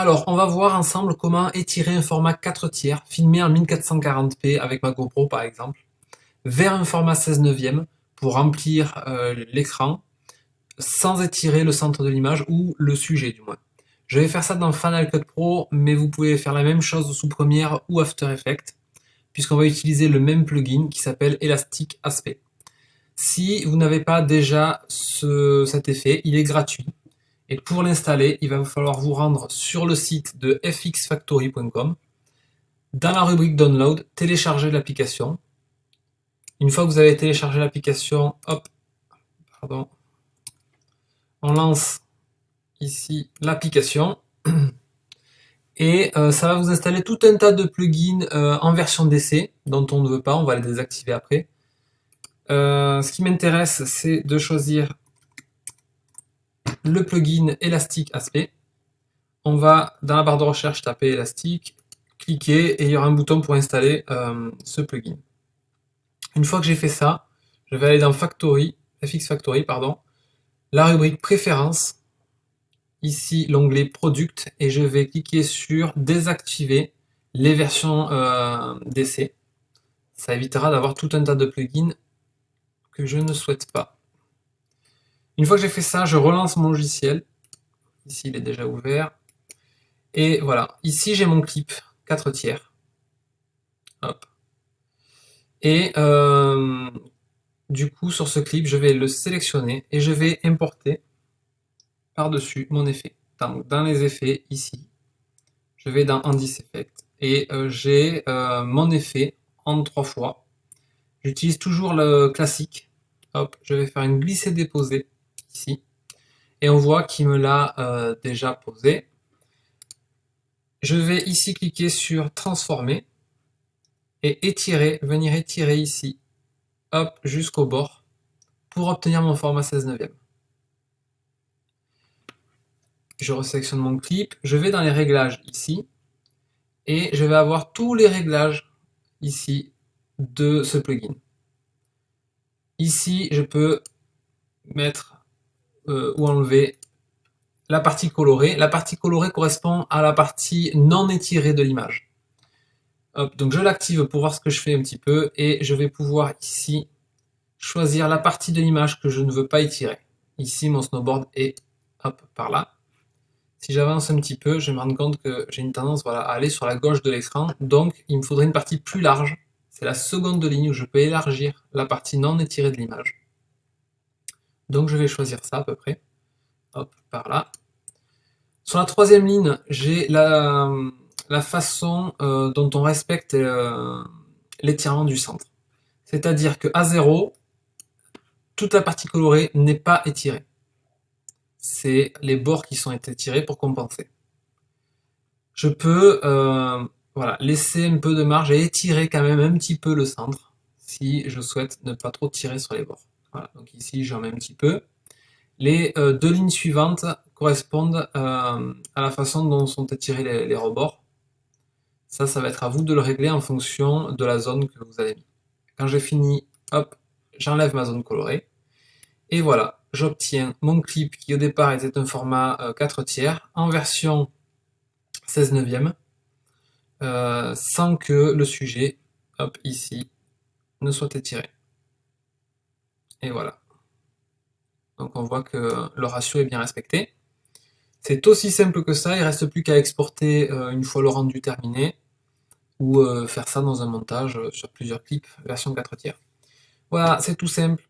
Alors, on va voir ensemble comment étirer un format 4 tiers, filmé en 1440p avec ma GoPro par exemple, vers un format 16 neuvième pour remplir euh, l'écran sans étirer le centre de l'image ou le sujet du moins. Je vais faire ça dans Final Cut Pro, mais vous pouvez faire la même chose sous Premiere ou After Effects, puisqu'on va utiliser le même plugin qui s'appelle Elastic Aspect. Si vous n'avez pas déjà cet effet, il est gratuit. Et pour l'installer, il va falloir vous rendre sur le site de fxfactory.com. Dans la rubrique Download, télécharger l'application. Une fois que vous avez téléchargé l'application, hop, pardon, on lance ici l'application. Et euh, ça va vous installer tout un tas de plugins euh, en version d'essai, dont on ne veut pas, on va les désactiver après. Euh, ce qui m'intéresse, c'est de choisir le plugin Elastic Aspect. On va dans la barre de recherche taper Elastic, cliquer et il y aura un bouton pour installer euh, ce plugin. Une fois que j'ai fait ça, je vais aller dans Factory, FX Factory, pardon, la rubrique Préférences, ici l'onglet Product et je vais cliquer sur Désactiver les versions euh, d'essai. Ça évitera d'avoir tout un tas de plugins que je ne souhaite pas. Une fois que j'ai fait ça, je relance mon logiciel. Ici, il est déjà ouvert. Et voilà, ici j'ai mon clip 4 tiers. Hop. Et euh, du coup, sur ce clip, je vais le sélectionner et je vais importer par-dessus mon effet. Donc, dans les effets, ici, je vais dans Indice Effect et euh, j'ai euh, mon effet en trois fois. J'utilise toujours le classique. Hop, je vais faire une glisser-déposer Et on voit qu'il me l'a euh, déjà posé. Je vais ici cliquer sur transformer et étirer, venir étirer ici, hop, jusqu'au bord pour obtenir mon format 16 neuvième. Je resélectionne mon clip, je vais dans les réglages ici et je vais avoir tous les réglages ici de ce plugin. Ici, je peux mettre euh, ou enlever la partie colorée. La partie colorée correspond à la partie non étirée de l'image. Donc je l'active pour voir ce que je fais un petit peu et je vais pouvoir ici choisir la partie de l'image que je ne veux pas étirer. Ici mon snowboard est par là. Si j'avance un petit peu, je vais me rendre compte que j'ai une tendance à aller sur la gauche de l'écran. Donc il me faudrait une partie plus large. C'est la seconde ligne où je peux élargir la partie non étirée de l'image. Donc je vais choisir ça à peu près. Hop, par là. Sur la troisième ligne, j'ai la, façon euh, dont on respecte euh, l'étirement du centre. C'est-à-dire que à 0, toute la partie colorée n'est pas étirée. C'est les bords qui sont étirés pour compenser. Je peux euh, voilà, laisser un peu de marge et étirer quand même un petit peu le centre si je souhaite ne pas trop tirer sur les bords. Voilà, donc ici j'en mets un petit peu. Les euh, deux lignes suivantes correspondent euh, à la façon dont sont étirés les, rebords. Ça, ça va être à vous de le régler en fonction de la zone que vous avez mis. Quand j'ai fini, hop, j'enlève ma zone colorée. Et voilà, j'obtiens mon clip qui au départ était un format 4 euh, tiers en version 16 neuvième sans que le sujet, hop, ici, ne soit étiré. Et voilà. Donc on voit que le ratio est bien respecté. C'est aussi simple que ça, il ne reste plus qu'à exporter euh, une fois le rendu terminé, ou euh, faire ça dans un montage euh, sur plusieurs clips version 4 tiers. Voilà, c'est tout simple.